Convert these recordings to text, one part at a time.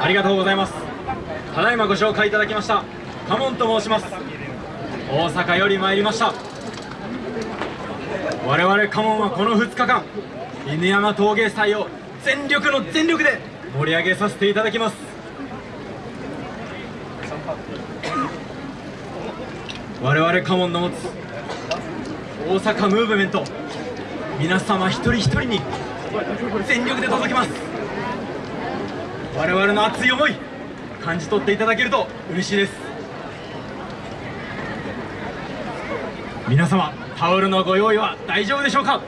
ありがとうございます。ただいまご紹介いただきました。カモンと申します。大阪より参りました。我々カモンはこの2日間犬山陶芸祭を全力の全力で盛り上げさせていただきます。我々カモンの持つ大阪ムーブメント皆様一人一人に全力で届けます。我々の熱い思い感じ取っていただけると嬉しいです。皆様タオルのご用意は大丈夫でしょうか？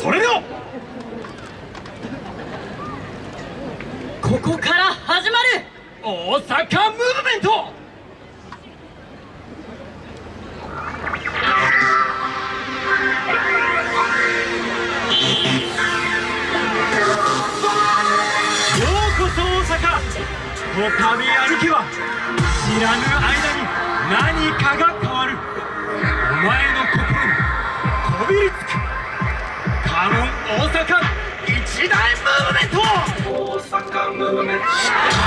それでは！ここから始まる！大阪ムーブこたび歩きは知らぬ間に何かが変わる。お前の心にこびりつく。カモン大阪一大ムーブメント大阪ムーブメント。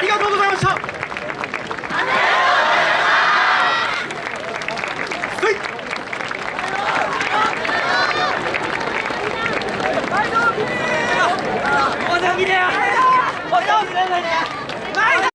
ありがとうございました。